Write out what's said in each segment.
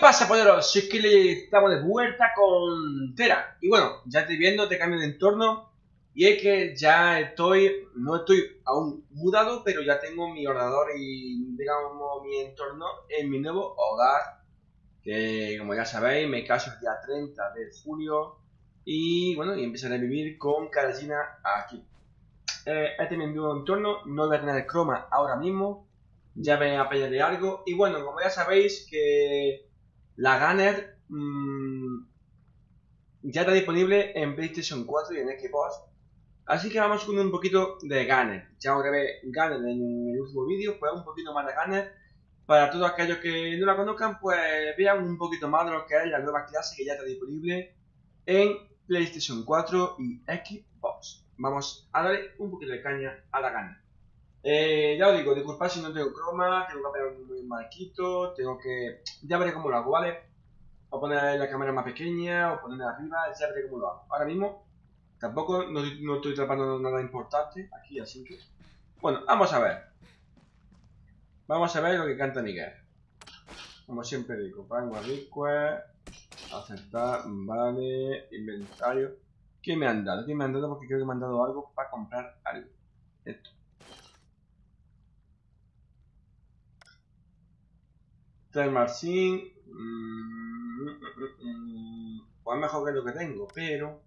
pasa, poderos? Si es que le estamos de vuelta con Tera. Y bueno, ya estoy viendo, te cambio de entorno. Y es que ya estoy, no estoy aún mudado, pero ya tengo mi ordenador y, digamos, mi entorno en mi nuevo hogar. Que, como ya sabéis, me caso el día 30 de julio. Y bueno, y empezaré a vivir con Carolina aquí. Eh, este es mi nuevo entorno, no voy a tener croma ahora mismo. Ya me de algo. Y bueno, como ya sabéis que la Gunner mmm, ya está disponible en PlayStation 4 y en Xbox. Así que vamos con un poquito de Gunner. Ya grabé Gunner en el último vídeo, pues un poquito más de Gunner. Para todos aquellos que no la conozcan, pues vean un poquito más de lo que es la nueva clase que ya está disponible en PlayStation 4 y Xbox. Vamos a darle un poquito de caña a la Gunner. Eh, ya os digo, disculpad si no tengo croma, tengo que poner un marquito, tengo que... Ya veré cómo lo hago, ¿vale? O poner la cámara más pequeña, o ponerla arriba, ya veré cómo lo hago. Ahora mismo, tampoco no, estoy trabajando nada importante aquí, así que... Bueno, vamos a ver. Vamos a ver lo que canta Miguel. Como siempre digo, pango request, aceptar, vale, inventario. ¿Qué me han dado? ¿Qué me han dado? Porque creo que me han dado algo para comprar algo. Esto. Marcin mmm, pues mejor que lo que tengo, pero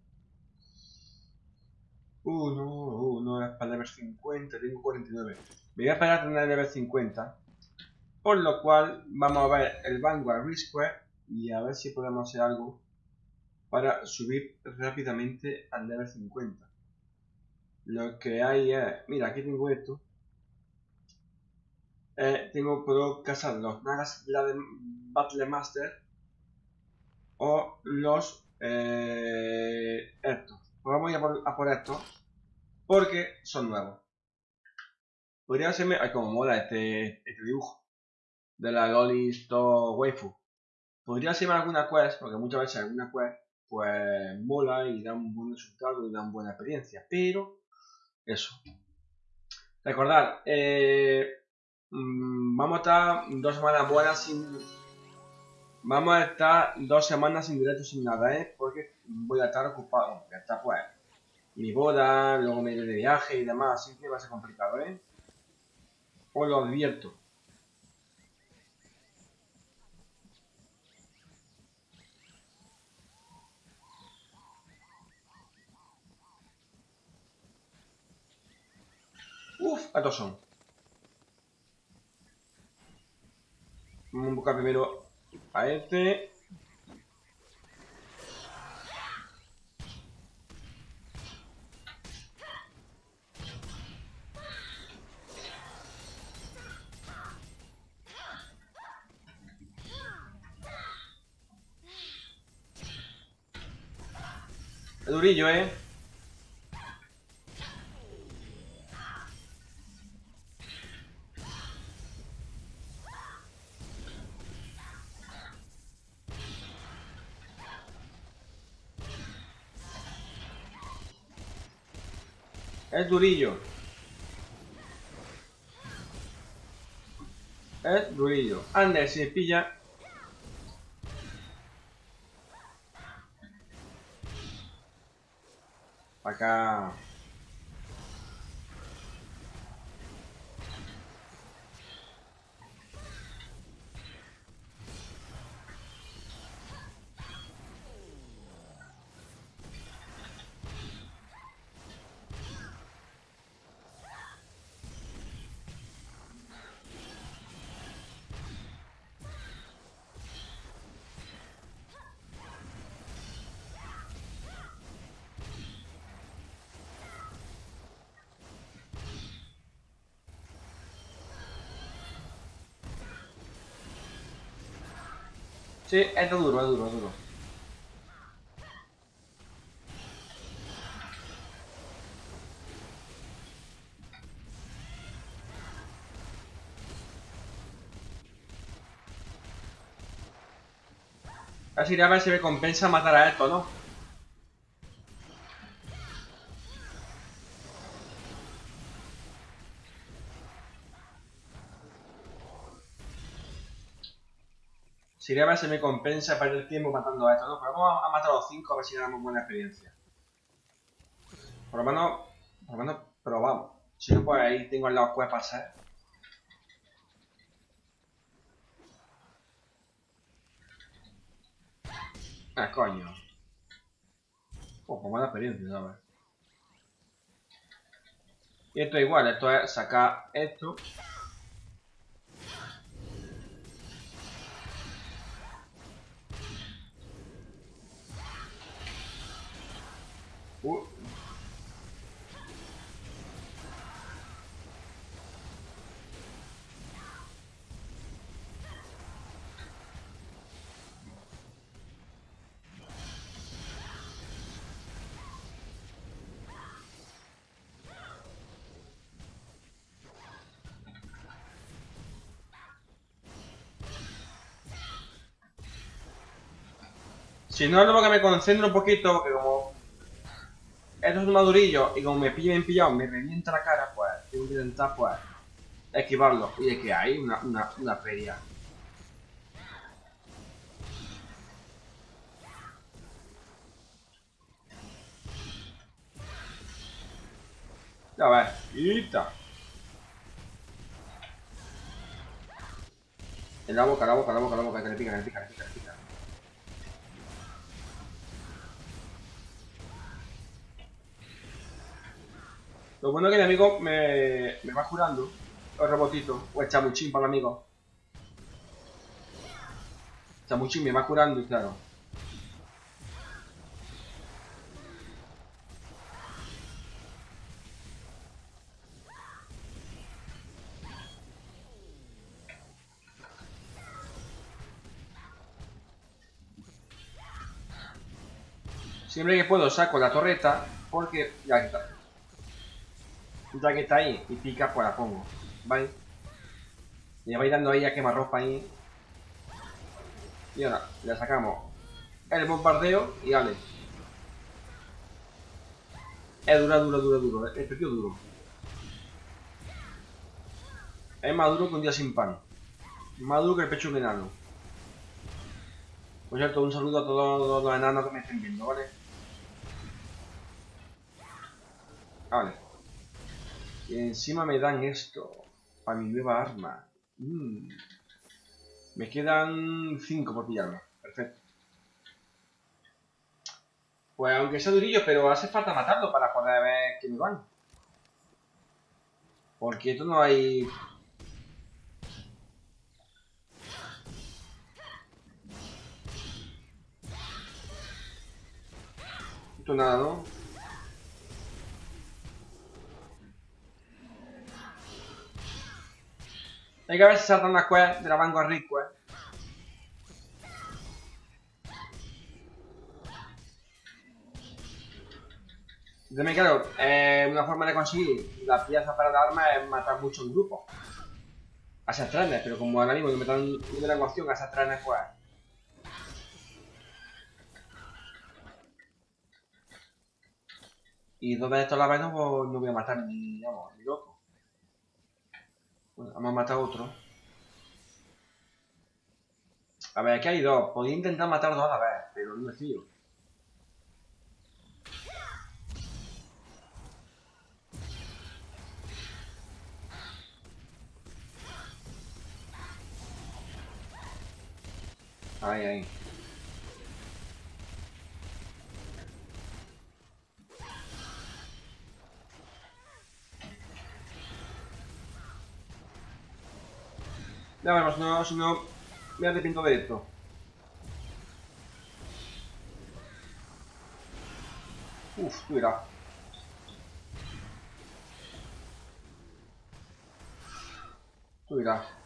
uh, no, uh, no es para level 50, tengo 49 me voy a esperar a tener level 50 por lo cual vamos a ver el Vanguard Resquare y a ver si podemos hacer algo para subir rápidamente al level 50 lo que hay es, mira aquí tengo esto eh, tengo, puedo cazar los nagas Battle Master o los eh, estos. Pues vamos a por, a estos porque son nuevos. Podría hacerme, ay como mola este, este dibujo de la Lolisto Waifu. Podría hacerme alguna quest, porque muchas veces alguna quest pues mola y da un buen resultado y da una buena experiencia, pero eso. Recordad, eh, Mm, vamos a estar dos semanas buenas sin... Vamos a estar dos semanas sin directo sin nada, ¿eh? Porque voy a estar ocupado. Ya está, pues. Mi boda, luego me de viaje y demás, así que va a ser complicado, ¿eh? Os lo advierto. Uf, estos son. Vamos a buscar primero a este. Es durillo, ¿eh? Es durillo. Es durillo. Ande, si pilla. Sí, es duro, es duro, es duro. Casi a ver si me compensa matar a esto, ¿no? Sería ver si me compensa perder el tiempo matando a estos, ¿no? Pero vamos a matar a los 5 a ver si damos buena experiencia. Por lo menos, por lo menos probamos. Si no, pues ahí tengo al lado que pasar. Ah, coño. Oh, pues buena experiencia, ¿sabes? Y esto es igual, esto es sacar esto Si no, lo que me concentro un poquito, porque como estos son madurillos y como me pillen pillado, me revienta la cara, pues tengo que intentar, pues, esquivarlo. Y de que hay una, una, una feria. Ya ves, ¡Ita! En la boca, la boca, la boca, la boca, que le pica, que le pica, que le pica, que le pica. Lo bueno es que mi amigo me, me va curando. El robotito. O el chamuchín para el amigo. Chamuchín me va curando claro. Siempre que puedo saco la torreta porque ya está que está ahí y pica, pues la pongo. ¿Vale? Le vais dando ahí a ropa ahí. Y ahora le sacamos el bombardeo y vale. Es duro, duro, duro, duro. El pequeño duro. Es más duro que un día sin pan. Más duro que el pecho de un enano. Por cierto, un saludo a todos los enanos que me estén viendo, ¿vale? Vale. Y encima me dan esto. Para mi nueva arma. Mm. Me quedan 5 por pillarme. Perfecto. Pues aunque sea durillo, pero hace falta matarlo para poder ver que me van. Porque esto no hay... Esto nada, ¿no? Hay que ver si saltan las quests de la Vanguard Quest. También claro, eh, una forma de conseguir la pieza para la arma es matar mucho en grupo. A esas trenes, pero como ahora mismo que me dan una ecuación a esas trenes, pues... Y dos veces todas las veces pues, no voy a matar ni, vamos, ni. A matar otro. A ver, aquí hay dos. Podría intentar matar dos a la vez, pero no me fío. Ahí, ahí. Ya veremos, no, si no me arrepiento de esto. Uf, irás. Tú irás.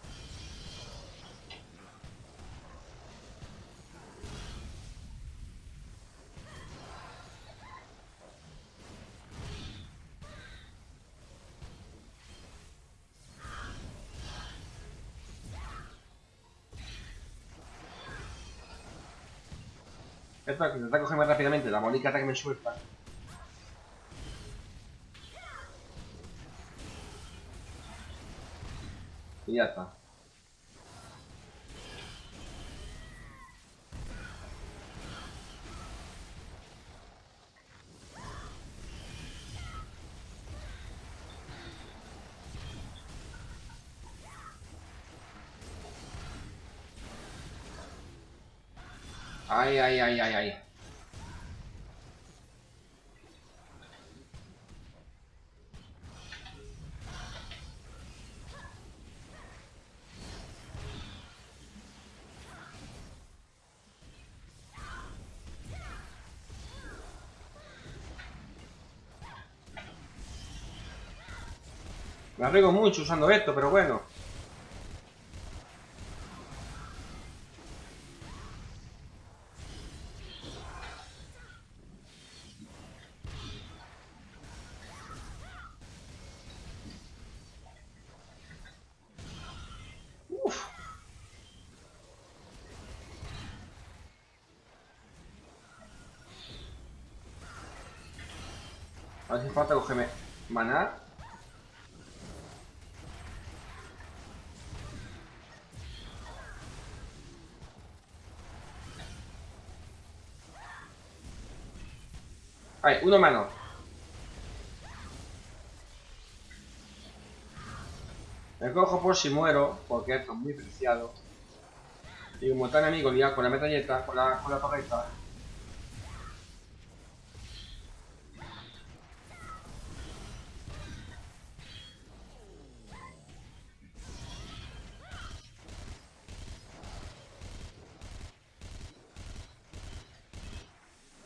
Esto que intenta cogerme rápidamente la molicata que me suelta. Y ya está. Ay, ay, ay, ay, ay. Me arriesgo mucho usando esto, pero bueno. Falta cogerme maná. Ay, uno menos. Me cojo por si muero, porque esto es muy preciado. Y como está mi amigo liado con la metralleta, con la, con la torreta.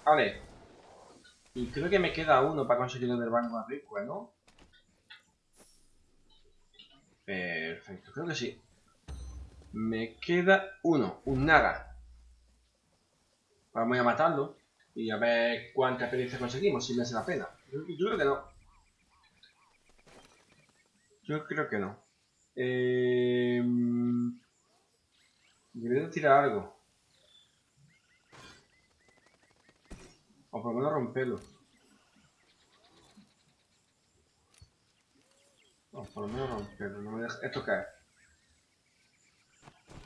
Vale. Y creo que me queda uno para conseguir el del banco rico, ¿no? Perfecto, creo que sí. Me queda uno, un Naga. Vamos a matarlo y a ver cuánta experiencia conseguimos, si me hace la pena. Yo, yo creo que no. Yo creo que no. Eh... Debería tirar algo. O por lo menos romperlo. O por lo menos romperlo. No me deja... ¿Esto es?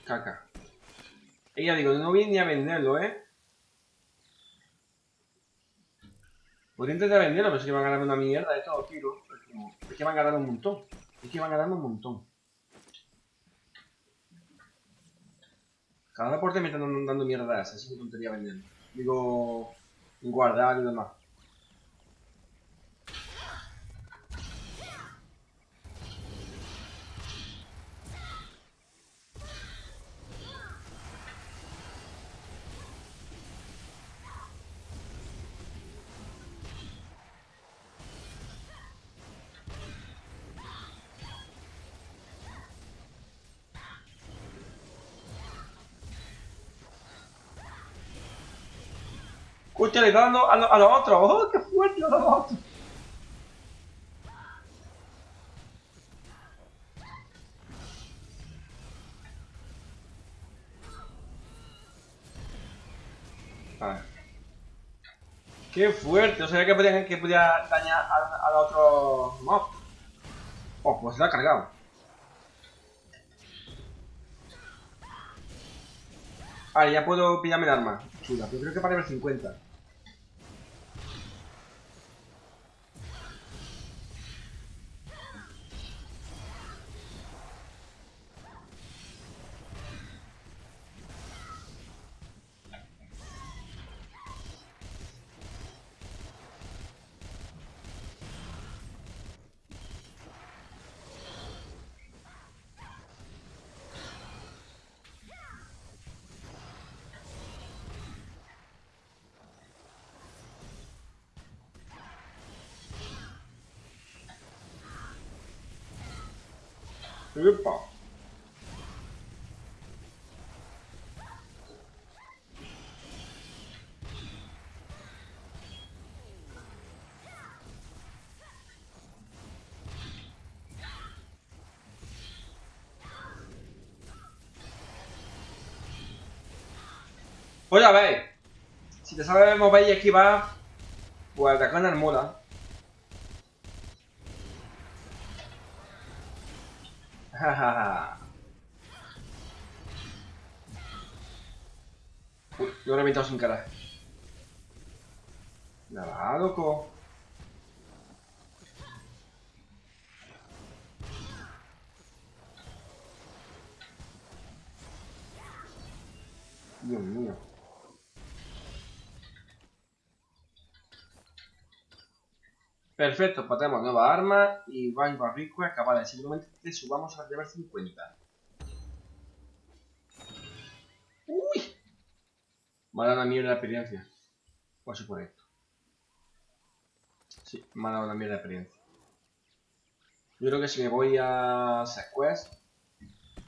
Caca. Y ya digo, no viene ni a venderlo, ¿eh? Podría intentar venderlo, pero es que van a ganar una mierda de todo tiro. Es que van a ganar un montón. Es que van a ganar un montón. Cada deporte me están dando mierdas, así que tontería venderlo. Digo, guardar y demás. Dando a, lo, a los otros. ¡Oh, qué fuerte a los otros! Vale. ¡Qué fuerte! O sea, que podía, que podía dañar al, otro mob. Oh, pues se lo ha cargado. Vale, ya puedo pillarme el arma. Chula, pero creo que para el 50. Epa. Pues ya veis, si te sabes mover y esquivar, pues te ganas mola. Uy, lo he reventado sin cara. Nada, loco. Dios mío. Perfecto, pues tenemos nueva arma y Banco Request capaz de simplemente subamos al nivel 50. ¡Uy! Me ha dado una mierda de experiencia. Por por esto. Sí, me ha dado una mierda de experiencia. Yo creo que si me voy a Sequest...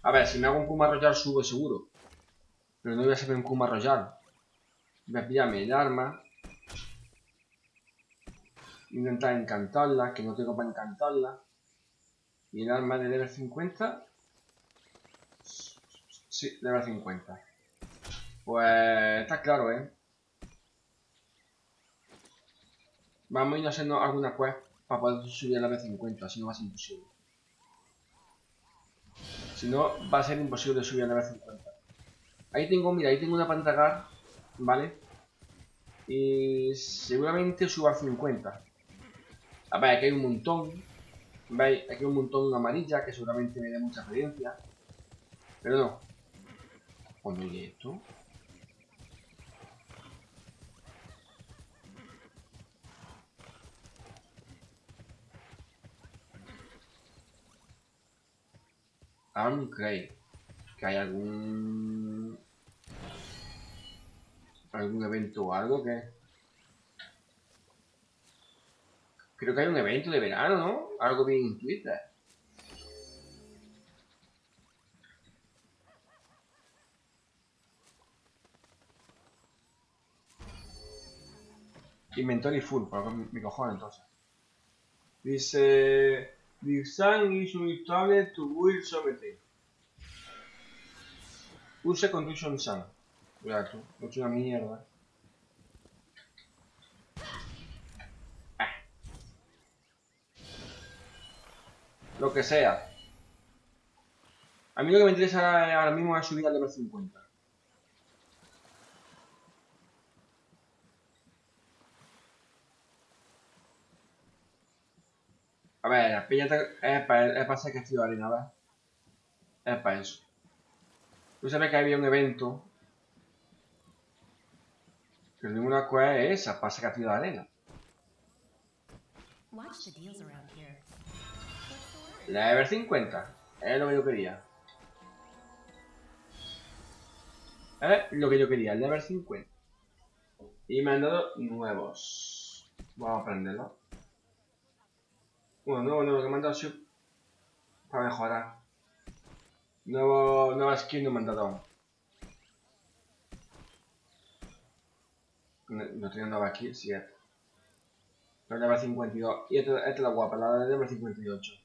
A ver, si me hago un Kuma Royal subo seguro. Pero no voy a hacer un Kuma Royal. Voy a pillarme el arma. Intentar encantarla, que no tengo para encantarla. Y el arma de level 50. Sí, level 50. Pues está claro, ¿eh? Vamos a ir haciendo alguna quest para poder subir a la B50, si no va a ser imposible. Si no, va a ser imposible subir a la B50. Ahí tengo, mira, ahí tengo una pantalla, ¿vale? Y seguramente suba a 50. Ver, aquí hay un montón. ¿Veis? Aquí hay un montón amarilla que seguramente me dé mucha experiencia. Pero no. Cuando llegue esto. Arm Craig. Que hay algún... ¿Algún evento o algo que...? Creo que hay un evento de verano, ¿no? Algo bien en Twitter. Inventory full, por mi cojones entonces. Dice... Design is unstable to build something. Use condition sun. No es una mierda. Lo que sea. A mí lo que me interesa ahora mismo es subir al level 50. A ver, la piña es para, es para ser castillo de arena, ¿ves? Es para eso. Tú sabes que había un evento. Que ninguna cosa es esa, para ser castillo de arena. Ever 50. Es lo que yo quería. Es lo que yo quería, el Ever 50. Y me han dado nuevos. Vamos a aprenderlo. Bueno, nuevo, nuevo que me han dado para mejorar. Nuevo, nueva skin no me han dado No, tengo nueva aquí, sí. La level 52. Y esta es la guapa, la de level 58.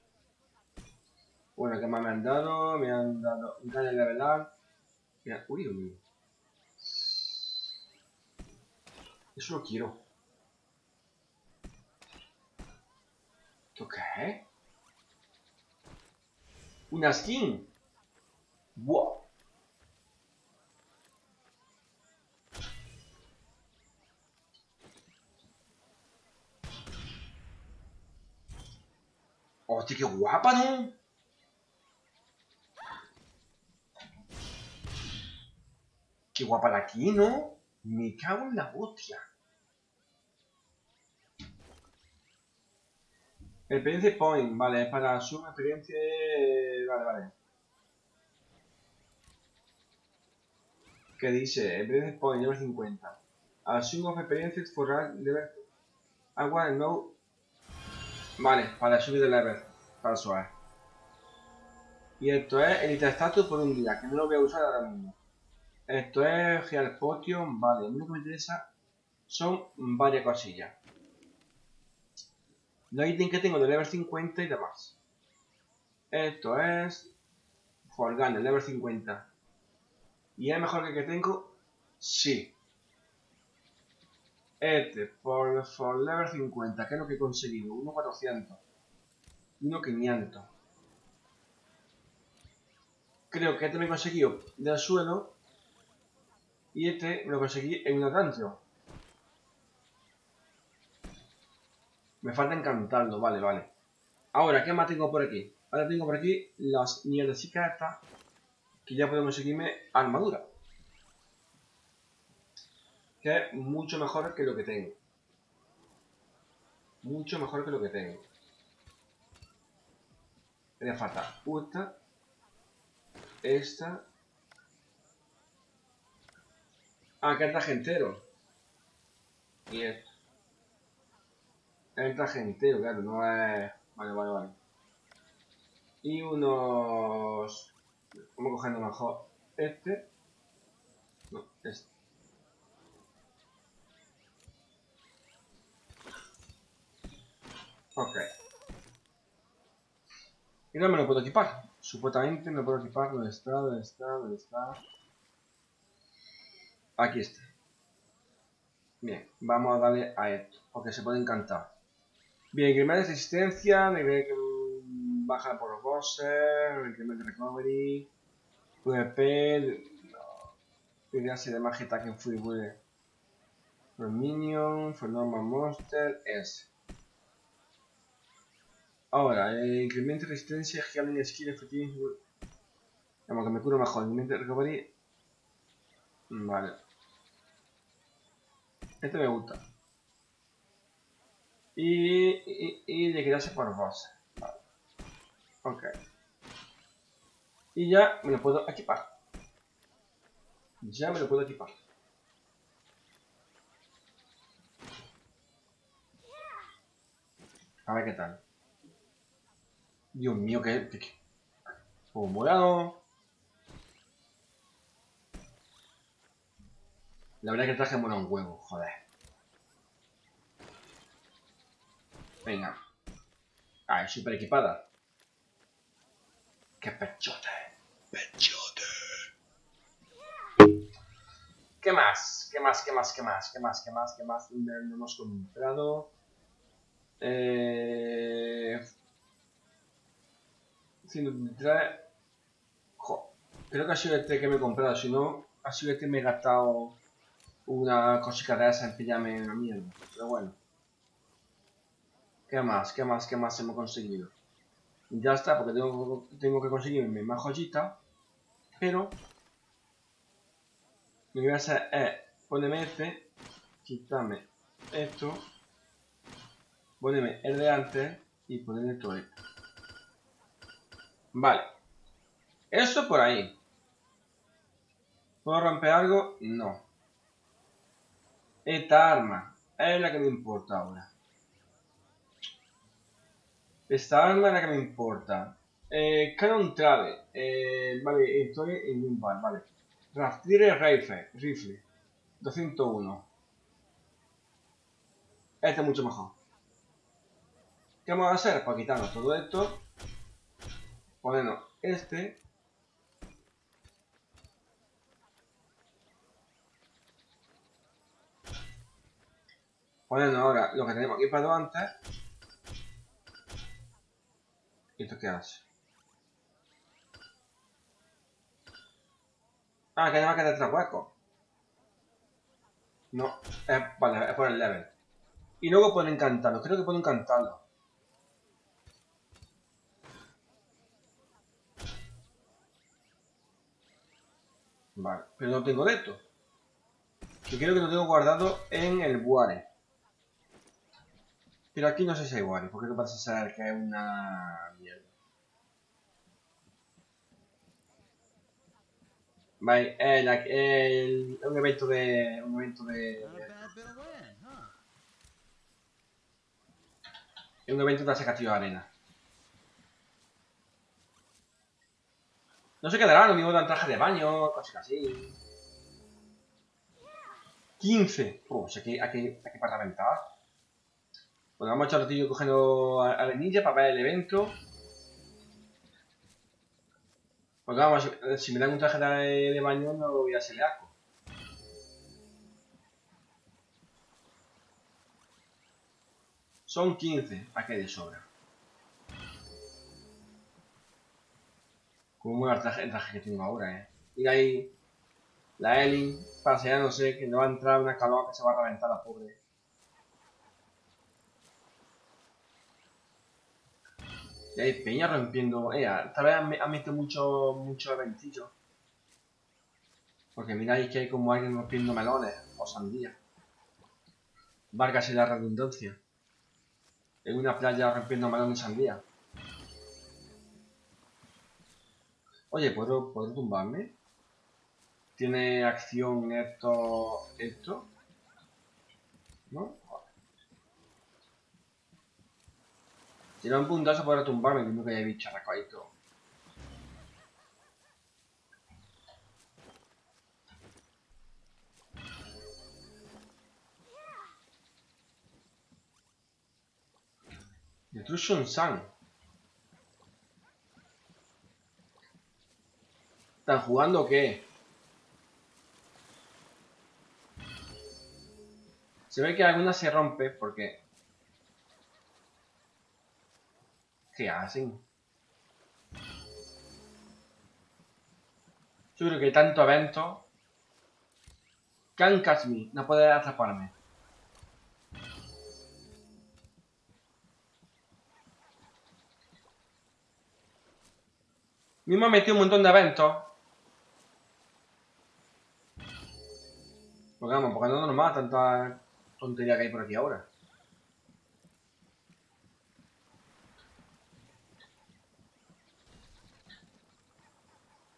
Bueno, ¿qué más me han dado? Me han dado un de levelar. Mira, uy, uy. Eso lo quiero. ¿Esto qué Una skin. Wow. Hostia, qué guapa, ¿no? Qué guapa la aquí, ¿no? Me cago en la hostia. Experiencia Point, vale, es para su experiencia. Vale, vale. ¿Qué dice? Experiencia Point, nivel 50. Assume of Experiences for level. Agua no. Vale, para subir de level. Para suave. Y esto es el Status por un día, que no lo voy a usar ahora mismo. Esto es Real Potion, vale. Lo que me interesa son varias cosillas. Los ítems que tengo de level 50 y demás. Esto es... Forgan, el level 50. ¿Y es mejor que el que tengo? Sí. Este, por, por level 50, ¿qué es lo que he conseguido? 1.400. 1.500. Creo que este me he conseguido del suelo. Y este lo conseguí en una canción. Me falta encantarlo, vale, vale. Ahora, ¿qué más tengo por aquí? Ahora tengo por aquí las mierdecitas estas que ya podemos conseguirme armadura. Que es mucho mejor que lo que tengo. Mucho mejor que lo que tengo. Me falta esta. Esta. Ah, que el traje entero. Y esto. El traje entero, claro, no es... Vale, vale, vale. Y unos... Vamos cogiendo mejor este. No, este. Ok. Y no me lo puedo equipar. Supuestamente me lo puedo equipar. ¿Dónde está? ¿Dónde está? ¿Dónde está? Aquí está. Bien, vamos a darle a esto. Porque se puede encantar. Bien, incremento de resistencia, baja por los bosses, incremento de recovery, no. Idea de magia attack en free For minion, for normal monster, es. Ahora, eh, incremento de resistencia, healing skill efectivo. Vamos, que me curo mejor. Incremento de recovery. Vale. Este me gusta. Y, y, y liquidarse por boss. Vale. Ok. Y ya me lo puedo equipar. Ya me lo puedo equipar. A ver qué tal. Dios mío, que... que, morado. La verdad es que el traje mola un huevo, joder. Venga. Ah, es súper equipada. ¡Qué pechote! ¡Pechote! ¿Qué más? ¿Qué más? ¿Qué más? ¿Qué más? ¿Qué más? ¿Qué más? ¿Qué más? No hemos comprado. Eh... 133. Jo, creo que ha sido este que me he comprado. Si no, ha sido este que me he gastado una cosita de esa en pillarme una mierda. Pero bueno. ¿Qué más? ¿Qué más? ¿Qué más hemos conseguido? Ya está, porque tengo, tengo que conseguirme más joyita. Pero... Lo que voy a hacer es ponerme este, quitarme esto, ponerme el de antes y ponerle todo esto. Vale. Eso por ahí. ¿Puedo romper algo? No. Esta arma es la que me importa ahora. Esta arma es la que me importa. Eh, Canon Trade. Eh, vale, estoy en un bar, vale. Raftre Rifle. Rifle. 201. Este es mucho mejor. ¿Qué vamos a hacer? Pues quitarnos todo esto. Ponernos este. Ponernos ahora lo que tenemos equipado antes. ¿Y esto qué hace? Ah, que además queda tres huecos. No, es, vale, es por el level. Y luego pueden encantarlo, creo que pueden encantarlo. Vale, pero no tengo de esto. Que creo que lo tengo guardado en el Buare. Pero aquí no sé si hay Wari, porque no parece ser que es una mierda. Vale, el, el, un evento de... un evento de... Es un evento de sacatio de arena. No se quedará lo mismo de traje de baño, cosas así. 15. Pues aquí, aquí, aquí para reventar. Bueno, vamos a echar ratillo cogiendo a, la ninja para ver el evento. Porque vamos, si me dan un traje de, baño no voy a hacerle asco. Son 15, para que de sobra. Como traje, el traje que tengo ahora, eh. Y ahí, la Elin paseándose, que no va a entrar una calor que se va a reventar la pobre. Y hay peña rompiendo. Eh, esta vez han, metido mucho, mucho eventillo. Porque miráis que hay como alguien rompiendo melones o sandías. Vargas y la redundancia. en una playa rompiendo melón de sandía. Oye, ¿puedo, ¿puedo tumbarme? ¿Tiene acción esto? esto? ¿No? Tiene un puntazo para tumbarme, que nunca haya visto todo. Destruction Sun. ¿Están jugando o qué? Se ve que alguna se rompe porque... ¿Qué hacen? Yo creo que tanto evento... Can't catch me. No puede atraparme. Mismo metido un montón de eventos. Porque vamos, porque no nos mata tanta tontería que hay por aquí ahora.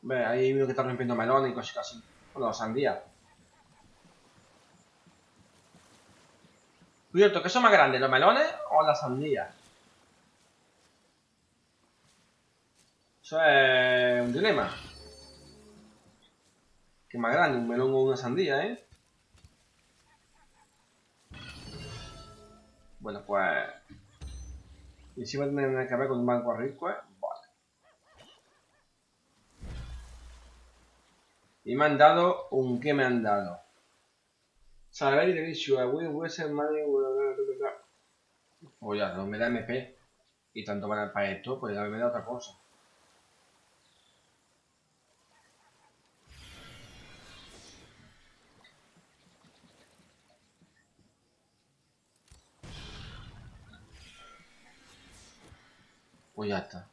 Ve, ahí veo que está rompiendo melones y cosas así. Bueno, sandía. Cierto, ¿qué son más grandes, los melones o las sandías? Eso es un dilema. Que más grande, un melón o una sandía, ¿eh? Bueno, pues... Y si va a tener que ver con un banco rico, ¿eh? Vale. Y me han dado un... ¿Qué me han dado? Saber de issue, a ser money... O ya, no me da MP. Y tanto para, para esto, pues ya me da otra cosa. Pues ya está.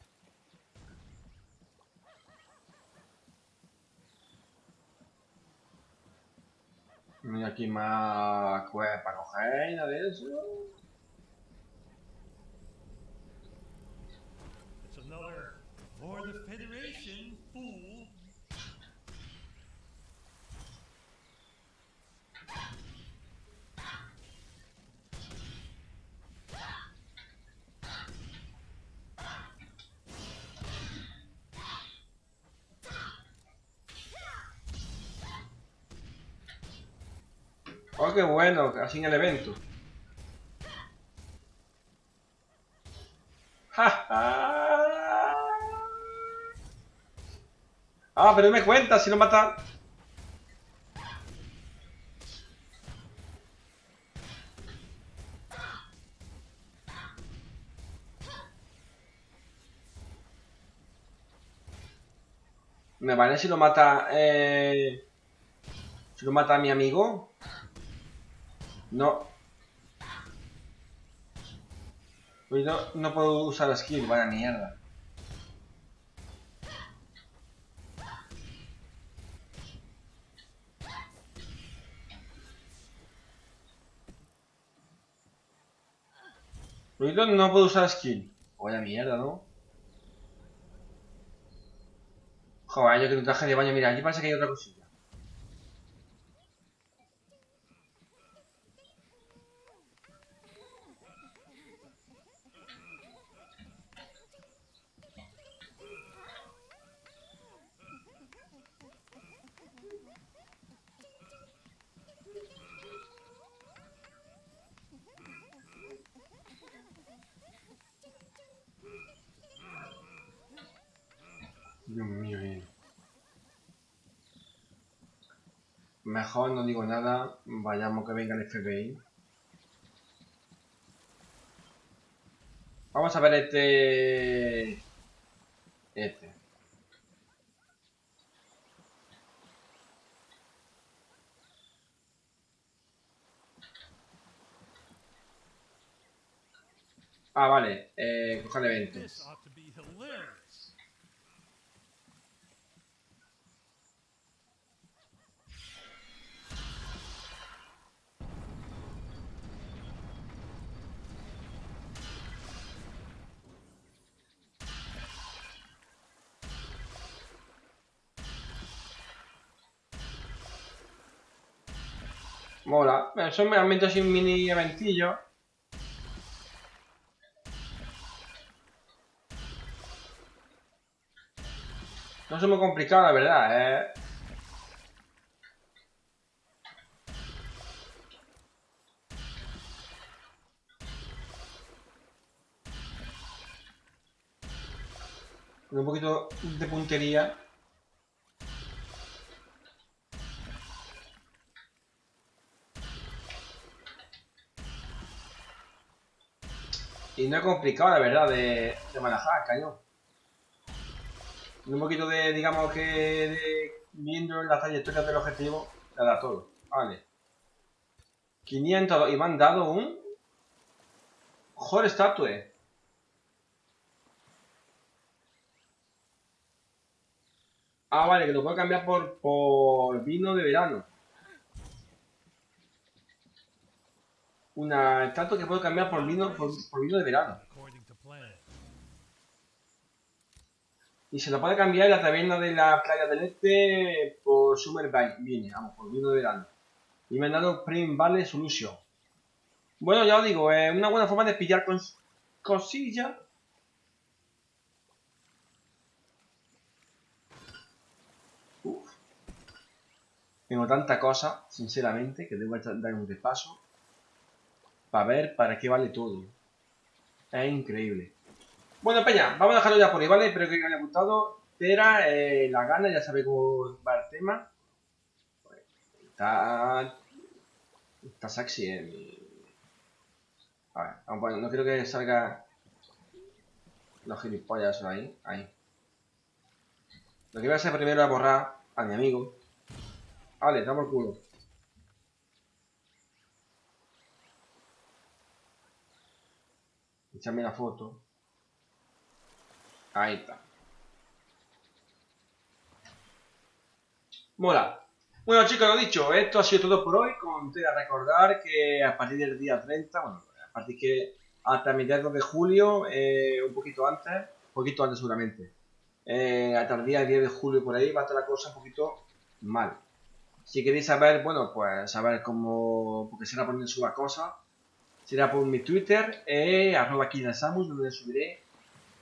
Mira aquí más cuevas para coger y nada de eso. It's another for the Federation, fool. Oh, qué bueno, así en el evento. ah, pero me cuenta si no mata. Me vale si lo mata. Eh... Si lo mata a mi amigo. No. No, no puedo usar la skill, vaya mierda. No puedo usar skill. Vaya mierda, ¿no? Joder, yo que un traje de baño, mira, aquí parece que hay otra cosilla. No digo nada, vayamos que venga el FBI. Vamos a ver este... Este. Ah, vale. Eh, coger eventos. Mola. Son meramente así un mini eventillo. No es muy complicado, la verdad, eh. Un poquito de puntería. Y no es complicado, la verdad, de, de manejar, cañón un poquito de, digamos que, de, viendo la trayectoria del objetivo, le da todo. Vale. 500, y me han dado un... Joder, statue. Ah, vale, que lo puedo cambiar por, por vino de verano. Una estatua que puedo cambiar por vino, por vino de verano. Y se lo puede cambiar la taberna de la playa del este por Summer Viene, vamos, por vino de verano. Y me han dado Prime Valley Solution. Bueno, ya os digo, es una buena forma de pillar con cosillas. Uf. Tengo tanta cosa, sinceramente, que debo dar un repaso para ver para qué vale todo. Es increíble. Bueno, Peña, vamos a dejarlo ya por ahí, ¿vale? Espero que os haya gustado. Tera, eh, la gana, ya sabéis cómo va el tema. Está. Está sexy, eh. A ver, vamos a no quiero que salga los gilipollas ahí. Ahí. Lo que voy a hacer primero es borrar a mi amigo. Vale, damos el culo. Echarme la foto. Ahí está. Mola. Bueno chicos, lo dicho, esto ha sido todo por hoy. Conté a recordar que a partir del día 30, bueno, a partir que hasta mediados de julio, eh, un poquito antes, un poquito antes seguramente, eh, hasta el día 10 de julio por ahí va a estar la cosa un poquito mal. Si queréis saber, bueno, pues saber cómo, porque será poner suba cosas, será por mi Twitter, eh, arroba Samus, donde subiré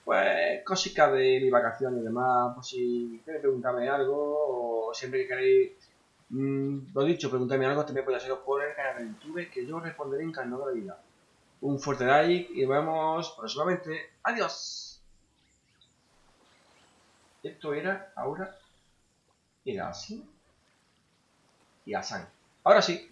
pues cositas de mi vacación y demás, pues si queréis preguntarme algo o siempre que queréis, mmm, lo dicho, preguntarme algo, también podéis hacerlo por el canal de YouTube, que yo responderé encantado de la vida. Un fuerte like y nos vemos próximamente. ¡Adiós! Esto era ahora, era así y así. Ahora sí.